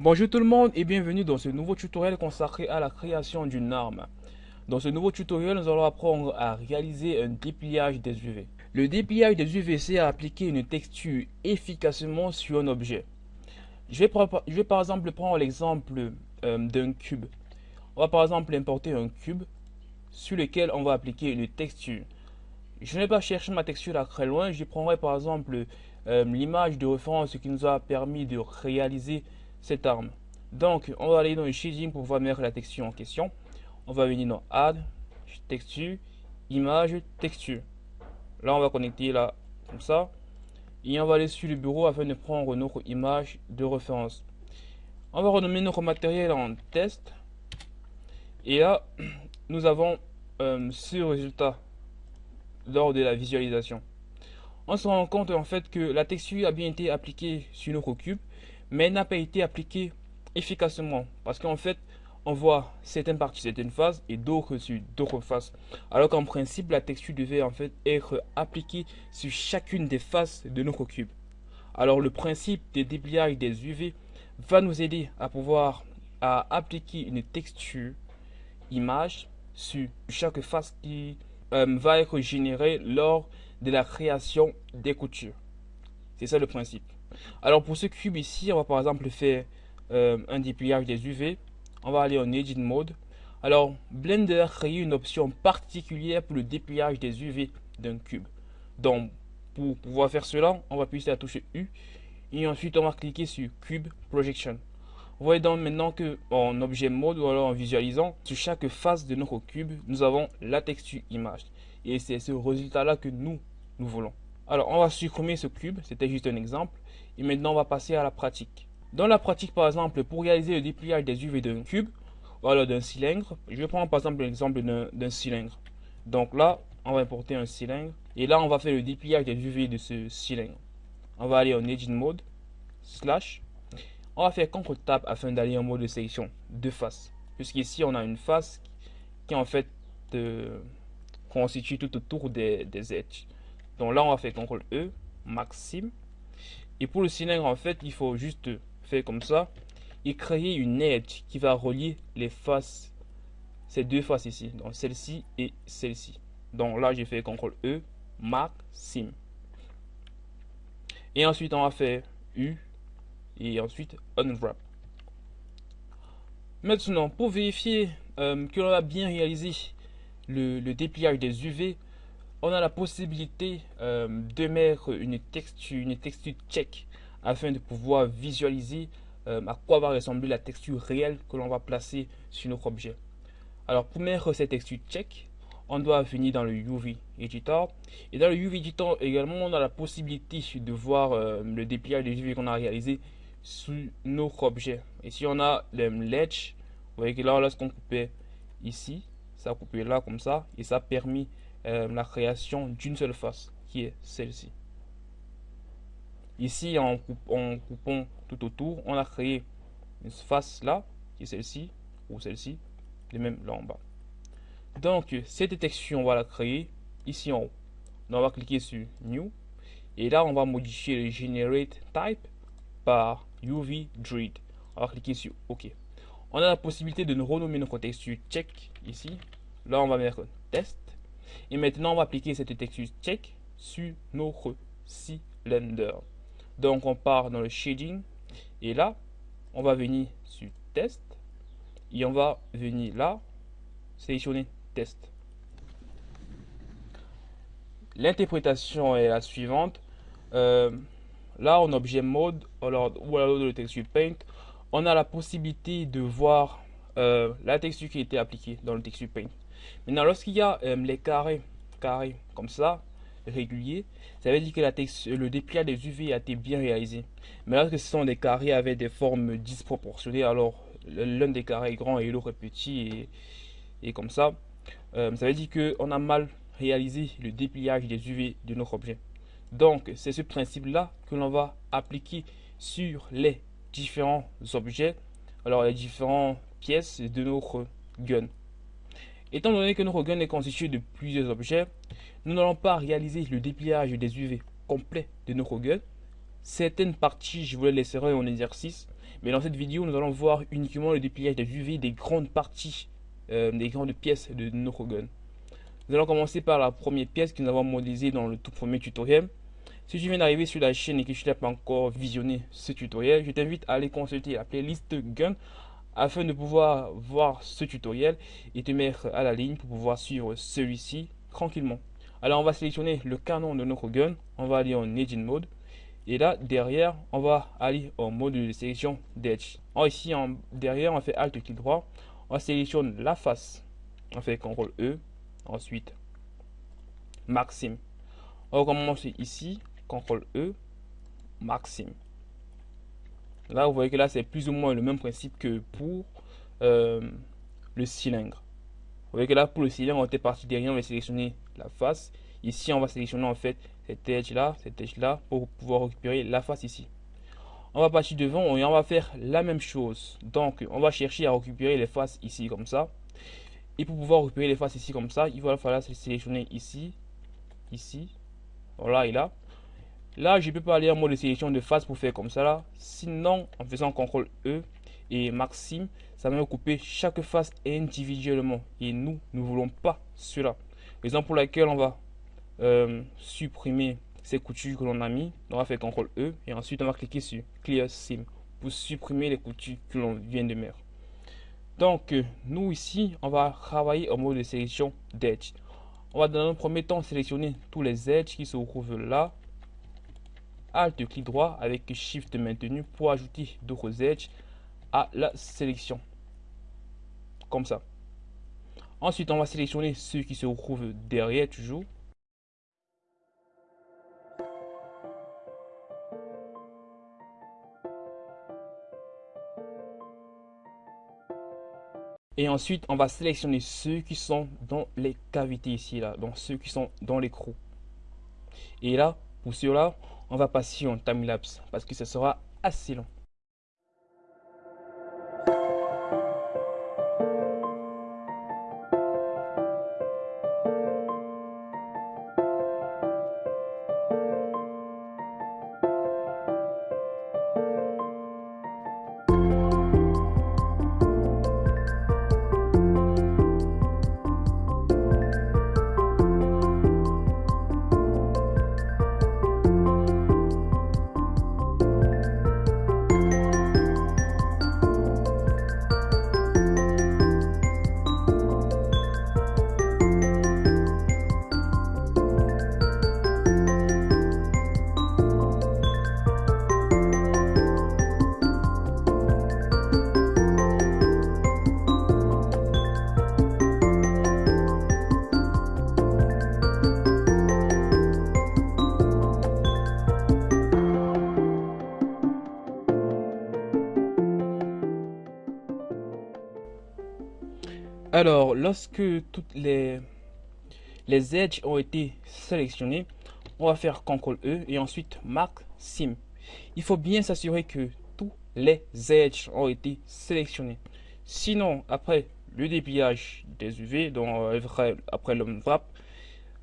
Bonjour tout le monde et bienvenue dans ce nouveau tutoriel consacré à la création d'une arme. Dans ce nouveau tutoriel, nous allons apprendre à réaliser un dépliage des UV. Le dépliage des UV, c'est à appliquer une texture efficacement sur un objet. Je vais, par exemple prendre l'exemple euh, d'un cube. On va par exemple importer un cube sur lequel on va appliquer une texture. Je ne vais pas chercher ma texture là très loin, je prendrai par exemple euh, l'image de référence qui nous a permis de réaliser cette arme. Donc, on va aller dans le shading pour pouvoir mettre la texture en question. On va venir dans Add, texture, image, texture. Là, on va connecter là, comme ça. Et on va aller sur le bureau afin de prendre notre image de référence. On va renommer notre matériel en test. Et là, nous avons euh, ce résultat lors de la visualisation. On se rend compte en fait que la texture a bien été appliquée sur notre cube mais n'a pas été appliqué efficacement parce qu'en fait on voit certaines parties, certaines phases et d'autres sur d'autres phases. Alors qu'en principe, la texture devait en fait être appliquée sur chacune des faces de notre cube. Alors le principe des dépliages des UV va nous aider à pouvoir à appliquer une texture image sur chaque face qui euh, va être générée lors de la création des coutures. C'est ça le principe. Alors pour ce cube ici, on va par exemple faire euh, un dépliage des UV. On va aller en Edit Mode. Alors Blender crée une option particulière pour le dépliage des UV d'un cube. Donc pour pouvoir faire cela, on va appuyer sur la touche U et ensuite on va cliquer sur Cube Projection. Vous voyez donc maintenant que en objet mode ou alors en visualisant, sur chaque face de notre cube, nous avons la texture image. Et c'est ce résultat là que nous, nous voulons. Alors, on va supprimer ce cube, c'était juste un exemple. Et maintenant, on va passer à la pratique. Dans la pratique, par exemple, pour réaliser le dépliage des UV d'un cube, ou alors d'un cylindre, je vais prendre par exemple l'exemple d'un cylindre. Donc là, on va importer un cylindre. Et là, on va faire le dépliage des UV de ce cylindre. On va aller en Edit Mode, slash. On va faire CTRL Tab afin d'aller en mode de sélection de face. Puisqu'ici, on a une face qui en fait euh, constitue tout autour des edges. Donc là, on va faire CTRL E, maxime. Et pour le cylindre, en fait, il faut juste faire comme ça et créer une edge qui va relier les faces, ces deux faces ici, donc celle-ci et celle-ci. Donc là, j'ai fait CTRL E, maxime. Et ensuite, on va faire U et ensuite Unwrap. Maintenant, pour vérifier euh, que l'on a bien réalisé le, le dépliage des UV, on a la possibilité euh, de mettre une texture, une texture check afin de pouvoir visualiser euh, à quoi va ressembler la texture réelle que l'on va placer sur notre objet. Alors pour mettre cette texture check, on doit venir dans le UV Editor. Et dans le UV Editor également, on a la possibilité de voir euh, le dépliage des UV qu'on a réalisé sur notre objet. Et si on a le ledge, vous voyez que là, lorsqu'on coupait ici, ça a coupé là comme ça, et ça a permis euh, la création d'une seule face, qui est celle-ci. Ici, en, coupant tout autour, on a créé une face là, qui est celle-ci, ou celle-ci, et même là en bas. Donc, cette détection, on va la créer ici en haut. on va cliquer sur New. Et là, on va modifier le Generate Type par UV Dread. On va cliquer sur OK. On a la possibilité de renommer notre texture check ici. Là, on va mettre test. Et maintenant, on va appliquer cette texture check sur notre cylinder. Donc, on part dans le shading. Et là, on va venir sur test. Et on va venir là, sélectionner test. L'interprétation est la suivante. Euh, là, en objet mode, ou alors le texture paint, on a la possibilité de voir euh, la texture qui a été appliquée dans le texture paint. Maintenant, lorsqu'il y a euh, les carrés, carrés comme ça, réguliers, ça veut dire que le dépliage des UV a été bien réalisé. Mais lorsque ce sont des carrés avec des formes disproportionnées, alors l'un des carrés est grand et l'autre est petit et, comme ça, euh, ça veut dire qu'on a mal réalisé le dépliage des UV de notre objet. Donc, c'est ce principe-là que l'on va appliquer sur les différents objets, alors les différentes pièces de notre gun. Étant donné que notre gun est constitué de plusieurs objets, nous n'allons pas réaliser le dépliage des UV complet de notre gun, Certaines parties, je vous les laisserai en exercice. Mais dans cette vidéo, nous allons voir uniquement le dépliage des UV des grandes parties, euh, des grandes pièces de notre gun. Nous allons commencer par la première pièce que nous avons modélisée dans le tout premier tutoriel. Si tu viens d'arriver sur la chaîne et que tu n'as pas encore visionné ce tutoriel, je t'invite à aller consulter la playlist Gun afin de pouvoir voir ce tutoriel et te mettre à la ligne pour pouvoir suivre celui-ci tranquillement. Alors on va sélectionner le canon de notre gun, on va aller en Engine Mode et là derrière on va aller en mode de sélection d'Edge. Ici en, derrière on fait Alt clic droit, on sélectionne la face, on fait CTRL E, ensuite Maxime. On commence ici, CTRL E, Maxime. Là, vous voyez que là, c'est plus ou moins le même principe que pour euh, le cylindre. Vous voyez que là, pour le cylindre, on était parti derrière, on va sélectionner la face. Ici, on va sélectionner en fait cette edge là, cette edge là, pour pouvoir récupérer la face ici. On va partir devant et on va faire la même chose. Donc, on va chercher à récupérer les faces ici comme ça. Et pour pouvoir récupérer les faces ici comme ça, il va falloir sélectionner ici, ici, voilà et là. Là, je peux pas aller en mode de sélection de face pour faire comme ça. Sinon, en faisant CTRL E et Maxime, ça va me couper chaque face individuellement. Et nous, nous voulons pas cela. Raison pour laquelle on va euh, supprimer ces coutures que l'on a mis. On va faire CTRL E et ensuite on va cliquer sur Clear Sim pour supprimer les coutures que l'on vient de mettre. Donc, euh, nous ici, on va travailler en mode de sélection d'edge. On va dans un premier temps sélectionner tous les edges qui se trouvent là Alt clic droit avec Shift maintenu pour ajouter d'autres edges à la sélection. Comme ça. Ensuite, on va sélectionner ceux qui se trouvent derrière toujours. Et ensuite, on va sélectionner ceux qui sont dans les cavités ici, là. Donc, ceux qui sont dans l'écrou. Et là, pour ceux-là, on va passer en timelapse parce que ce sera assez long. Alors, lorsque toutes les, edges ont été sélectionnés, on va faire CTRL E et ensuite Mark Sim. Il faut bien s'assurer que tous les edges ont été sélectionnés. Sinon, après le dépliage des UV, donc euh, après le wrap,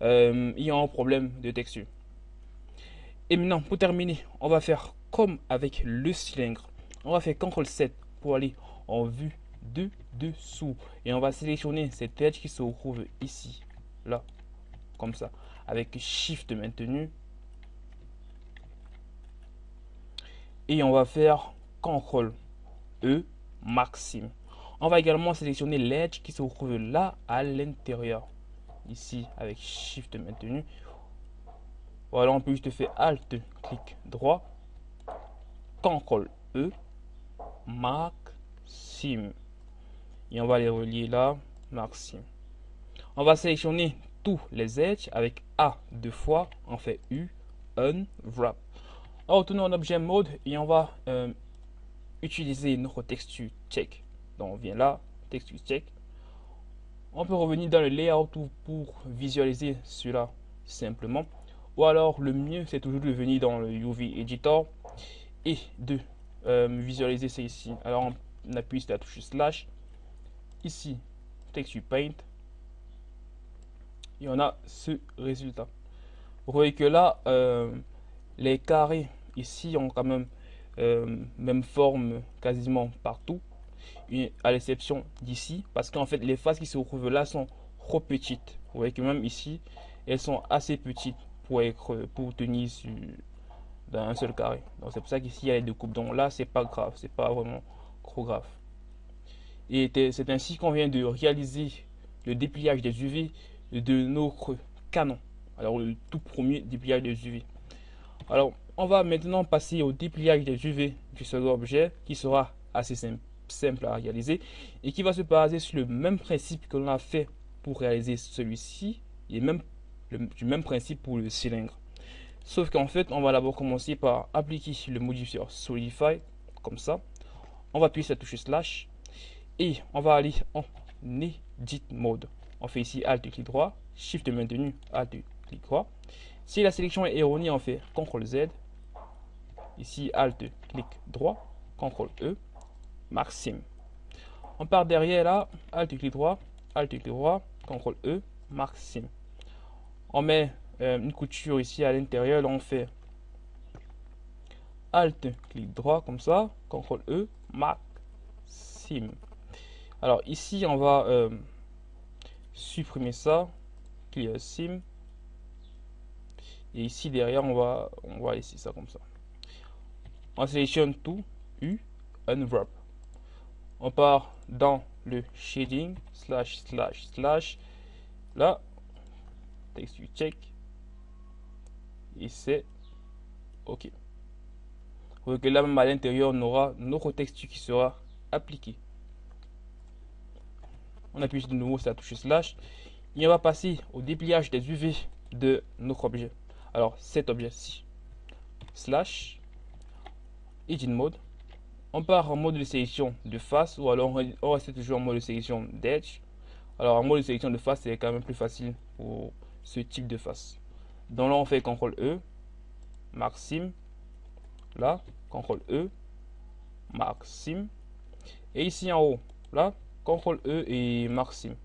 euh, il y a un problème de texture. Et maintenant, pour terminer, on va faire comme avec le cylindre. On va faire CTRL 7 pour aller en vue de dessous. Et on va sélectionner cette edge qui se trouve ici, là, comme ça, avec Shift maintenu. Et on va faire CTRL E maxime. On va également sélectionner l'edge qui se trouve là à l'intérieur. Ici avec Shift maintenu. Voilà, on peut juste faire Alt, clic droit, CTRL E, maxime et on va les relier là, maxime. On va sélectionner tous les edges avec A deux fois, on fait U, un, wrap. On retourne en objet mode et on va euh, utiliser notre texture check. Donc on vient là, texture check. On peut revenir dans le layout pour visualiser cela simplement. Ou alors le mieux c'est toujours de venir dans le UV Editor et de euh, visualiser ça ici. Alors on appuie sur la touche slash ici texture paint et on a ce résultat vous voyez que là euh, les carrés ici ont quand même euh, même forme quasiment partout, à l'exception d'ici, parce qu'en fait les faces qui se retrouvent là sont trop petites. Vous voyez que même ici, elles sont assez petites pour être pour tenir sur, dans un seul carré. Donc c'est pour ça qu'ici il y a les deux coupes. Donc là c'est pas grave, c'est pas vraiment trop grave. Et c'est ainsi qu'on vient de réaliser le dépliage des UV de notre canon. Alors le tout premier dépliage des UV. Alors on va maintenant passer au dépliage des UV du second objet qui sera assez simple, à réaliser et qui va se baser sur le même principe que l'on a fait pour réaliser celui-ci et même du même principe pour le cylindre. Sauf qu'en fait, on va d'abord commencer par appliquer le modifier Solidify comme ça. On va appuyer sur la touche slash et on va aller en Edit Mode. On fait ici Alt clic droit, Shift maintenu, Alt clic droit. Si la sélection est erronée, on fait CTRL Z. Ici Alt clic droit, CTRL E, Maxime. On part derrière là, Alt clic droit, Alt clic droit, CTRL E, Maxime. On met euh, une couture ici à l'intérieur, on fait Alt clic droit comme ça, CTRL E, Maxime. Alors ici, on va euh, supprimer ça, clear sim. Et ici derrière, on va, on va laisser ça comme ça. On sélectionne tout, U, unwrap. On part dans le shading, slash, slash, slash. Là, texte check. Et c'est OK. Vous voyez que là même à l'intérieur, on aura notre texture qui sera appliqué on appuie de nouveau sur la touche slash et on va passer au dépliage des UV de notre objet. Alors cet objet-ci, slash, edit mode, on part en mode de sélection de face ou alors on reste toujours en mode de sélection d'edge. Alors en mode de sélection de face, c'est quand même plus facile pour ce type de face. Donc là, on fait CTRL E, Maxime, là, CTRL E, Maxime, et ici en haut, là, CTRL E et Maxime.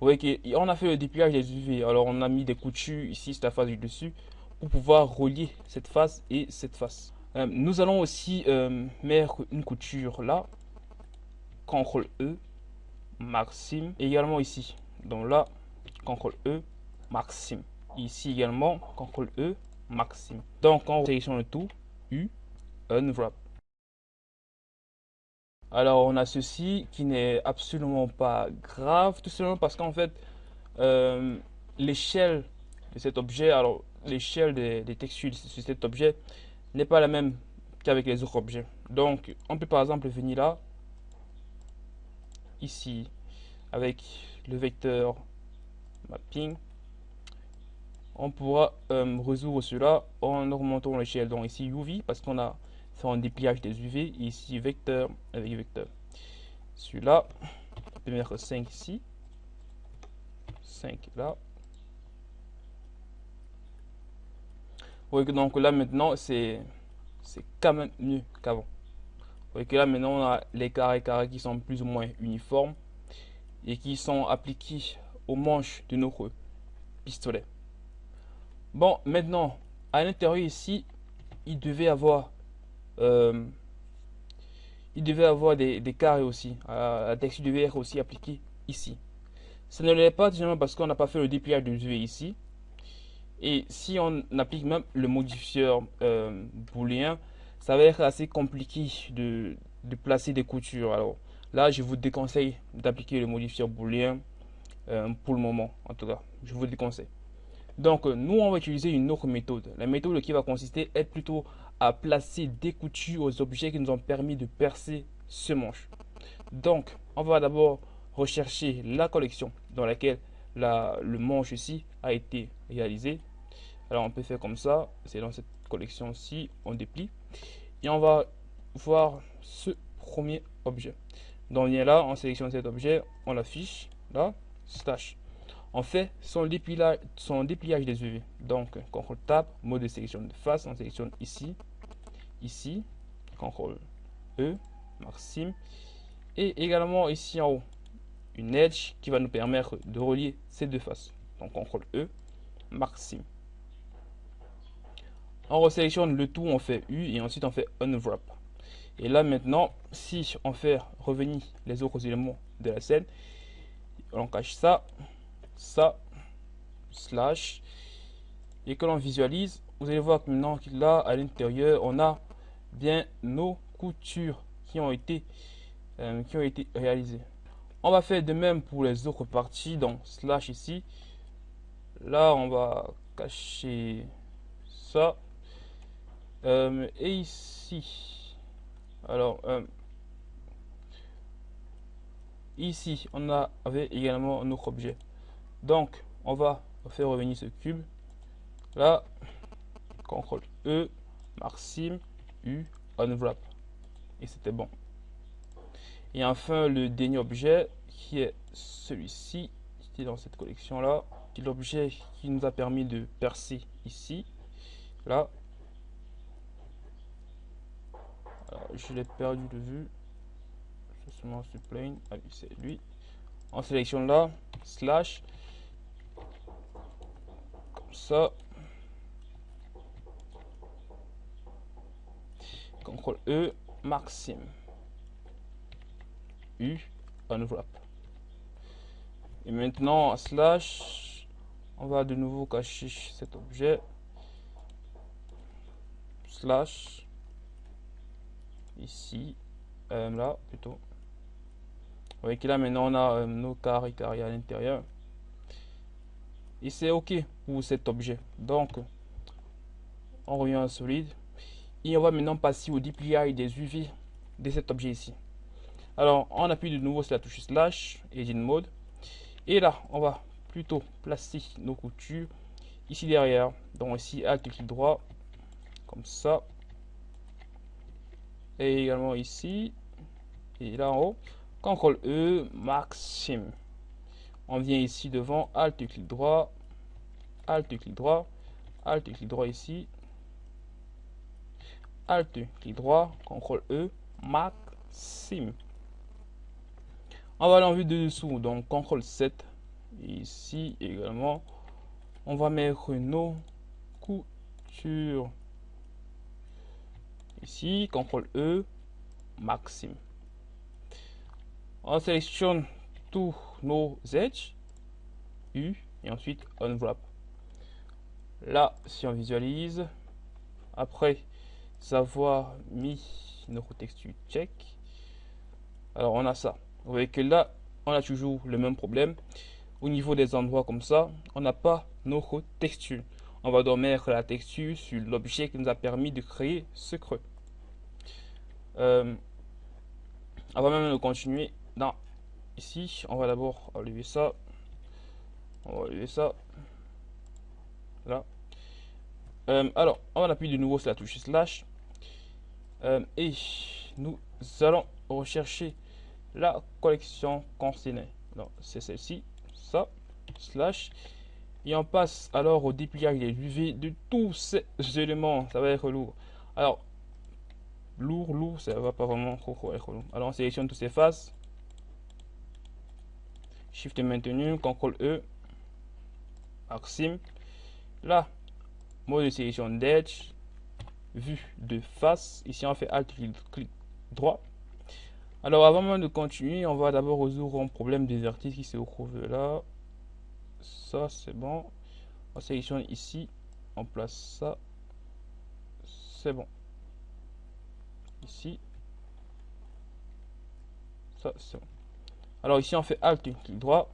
Vous voyez qu'on a fait le dépliage des UV. Alors on a mis des coutures ici, cette face du dessus, pour pouvoir relier cette face et cette face. Euh, nous allons aussi euh, mettre une couture là. CTRL E, Maxime. également ici. Donc là, CTRL E, Maxime. Ici également, CTRL E, Maxime. Donc on sélectionne le tout, U, Unwrap. Alors on a ceci qui n'est absolument pas grave, tout simplement parce qu'en fait, euh, l'échelle de cet objet, alors l'échelle des, textiles sur cet objet n'est pas la même qu'avec les autres objets. Donc on peut par exemple venir là, ici, avec le vecteur mapping, on pourra euh, résoudre cela en augmentant l'échelle. Donc ici UV, parce qu'on a c'est un dépliage des UV. ici, vecteur avec vecteur. Celui-là, on peut mettre 5 ici. 5 là. Vous voyez que donc là maintenant, c'est quand même mieux qu'avant. Vous voyez que là maintenant, on a les carrés carrés qui sont plus ou moins uniformes et qui sont appliqués aux manches de nos pistolets. Bon, maintenant, à l'intérieur ici, il devait avoir euh, il devait avoir des, carrés aussi. la texture devait être aussi appliquée ici. Ça ne l'est pas tout parce qu'on n'a pas fait le dépliage de UV ici. Et si on applique même le modifieur euh, booléen, ça va être assez compliqué de, placer des coutures. Alors là, je vous déconseille d'appliquer le modifieur booléen euh, pour le moment, en tout cas. Je vous déconseille. Donc, nous, on va utiliser une autre méthode. La méthode qui va consister à être plutôt à placer des coutures aux objets qui nous ont permis de percer ce manche. Donc, on va d'abord rechercher la collection dans laquelle la, le manche ici a été réalisé. Alors, on peut faire comme ça. C'est dans cette collection-ci, on déplie. Et on va voir ce premier objet. Donc, on vient là, on sélectionne cet objet, on l'affiche, là, slash. On fait son dépliage, son dépliage des UV. Donc, CTRL Tab, mode de sélection de face, on sélectionne ici, ici, CTRL E, Maxime, et également ici en haut, une edge qui va nous permettre de relier ces deux faces. Donc CTRL E, Maxime. on resélectionne le tout, on fait U et ensuite on fait Unwrap. Et là maintenant, si on fait revenir les autres éléments de la scène, on cache ça, ça, slash, et que l'on visualise, vous allez voir que maintenant là à l'intérieur, on a bien nos coutures qui ont été, euh, qui ont été réalisées. On va faire de même pour les autres parties, donc slash ici. Là, on va cacher ça. Euh, et ici, alors, euh, ici, on avait également notre objet. Donc, on va faire revenir ce cube. Là, CTRL E, Maxime, U, Unwrap. Et c'était bon. Et enfin, le dernier objet qui est celui-ci, qui est dans cette collection-là, qui est l'objet qui nous a permis de percer ici. Là. je l'ai perdu de vue. Justement, ce plane. Ah c'est lui. En sélection là, slash. Comme ça. CTRL E, Maxime. U, unwrap. Et maintenant, slash, on va de nouveau cacher cet objet. Slash, ici, euh, là plutôt. Vous voyez que là maintenant on a euh, nos carrés carrés à l'intérieur. Et c'est OK pour cet objet. Donc, on revient en solide. Et on va maintenant passer au dépliage des UV de cet objet ici. Alors, on appuie de nouveau sur la touche slash, Edit Mode. Et là, on va plutôt placer nos coutures ici derrière. Donc ici, Alt clic droit, comme ça. Et également ici. Et là en haut, CTRL E, Maxime. On vient ici devant, Alt clic droit, Alt clic droit, Alt clic droit ici, Alt, clic droit, CTRL E, Maxime. On va aller en vue de dessous, donc CTRL 7. Ici également, on va mettre nos coutures. Ici, CTRL E, Maxime. On sélectionne tous nos edges, U, et ensuite Unwrap. Là, si on visualise, après savoir mis notre texture check. Alors on a ça. Vous voyez que là, on a toujours le même problème. Au niveau des endroits comme ça, on n'a pas notre texture. On va donc mettre la texture sur l'objet qui nous a permis de créer ce creux. Euh, va même continuer dans ici. On va d'abord enlever ça. On va enlever ça. Là. Euh, alors, on va appuyer de nouveau sur la touche slash. Euh, et nous allons rechercher la collection concernée. C'est celle-ci, ça, slash. Et on passe alors au dépliage des UV de tous ces éléments. Ça va être lourd. Alors, lourd, lourd, ça va pas vraiment être lourd. Alors, on sélectionne toutes ces faces. Shift maintenu, CTRL E, Maxime. Là, mode de sélection d'edge, vue de face. Ici, on fait Alt clic droit. Alors, avant de continuer, on va d'abord résoudre un problème des vertices qui se trouve là. Ça, c'est bon. On sélectionne ici. On place ça. C'est bon. Ici. Ça, c'est bon. Alors, ici, on fait Alt clic droit.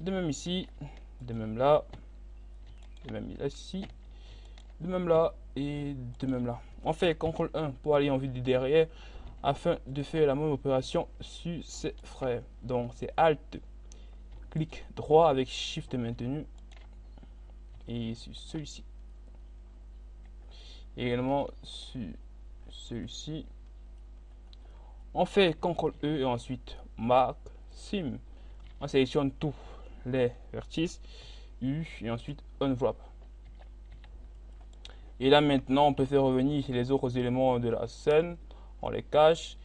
De même ici. De même là. De même ici. De même là et de même là. On fait CTRL 1 pour aller en vue du derrière afin de faire la même opération sur ces frères. Donc c'est Alt, clic droit avec Shift maintenu et sur celui-ci. Également sur celui-ci. On fait CTRL E et ensuite Sim. On sélectionne tous les vertices U et ensuite Unwrap. Et là maintenant, on peut faire revenir les autres éléments de la scène. On les cache.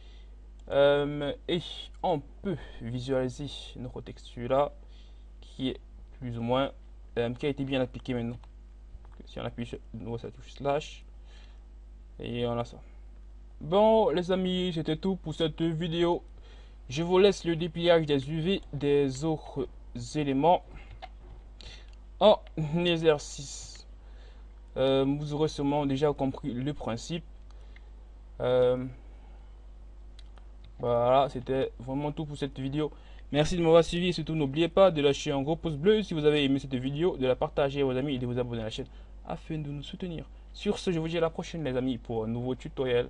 Euh, et on peut visualiser notre texture là, qui est plus ou moins, euh, qui a été bien appliquée maintenant. si on appuie sur ça touche slash et on a ça bon les amis c'était tout pour cette vidéo je vous laisse le dépliage des UV des autres éléments en exercice euh, vous aurez sûrement déjà compris le principe euh, voilà c'était vraiment tout pour cette vidéo Merci de m'avoir suivi surtout n'oubliez pas de lâcher un gros pouce bleu si vous avez aimé cette vidéo, de la partager à vos amis et de vous abonner à la chaîne afin de nous soutenir. Sur ce, je vous dis à la prochaine les amis pour un nouveau tutoriel.